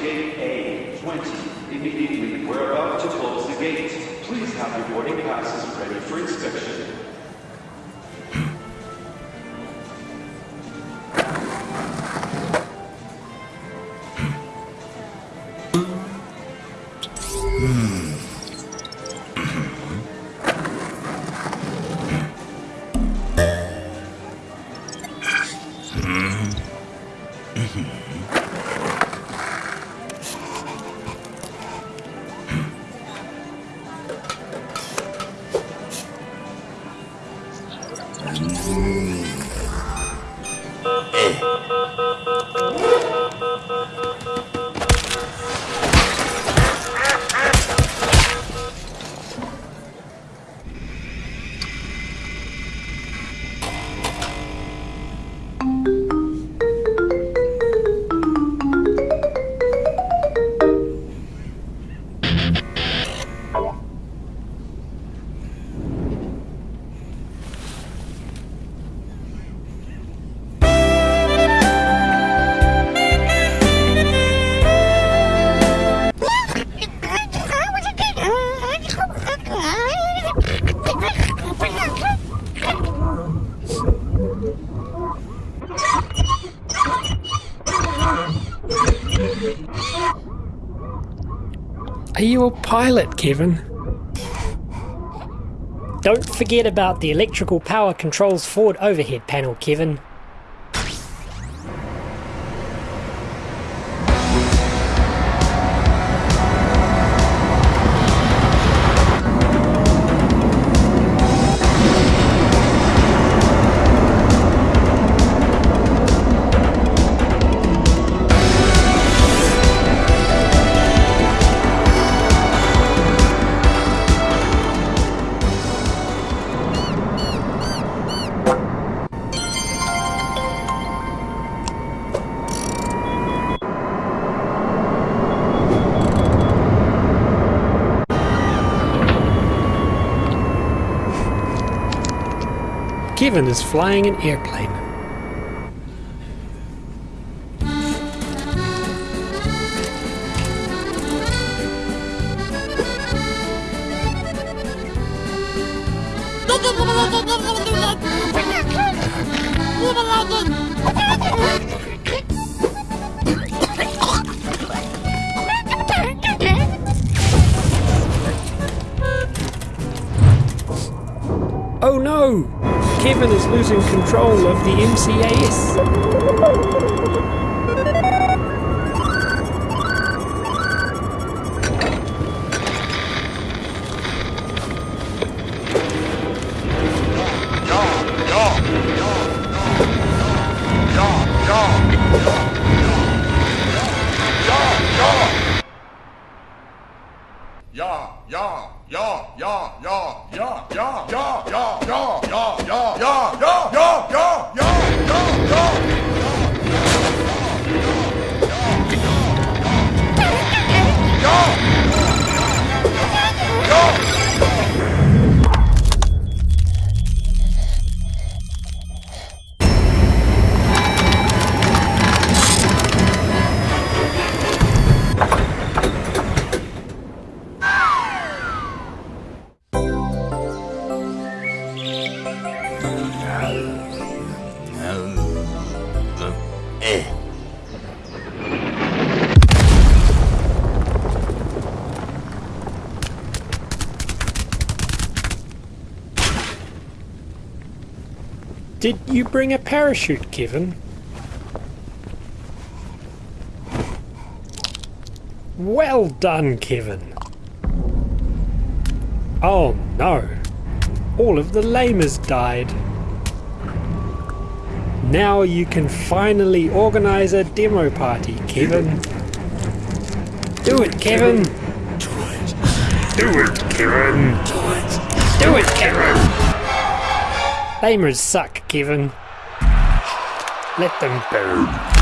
JA20 immediately. We're about to close the gate. Please have your boarding passes ready for inspection. Mm-hmm. ええ Are you a pilot, Kevin? Don't forget about the electrical power controls forward overhead panel, Kevin. Kevin is flying an airplane. Oh no! Kevin is losing control of the MCAS. Did you bring a parachute, Kevin? Well done, Kevin. Oh no. All of the lamers died. Now you can finally organize a demo party, Kevin. Do it, Kevin. Do it. Do it, Kevin. Do it. Do it, Kevin. Lamers suck, Kevin. Let them burn.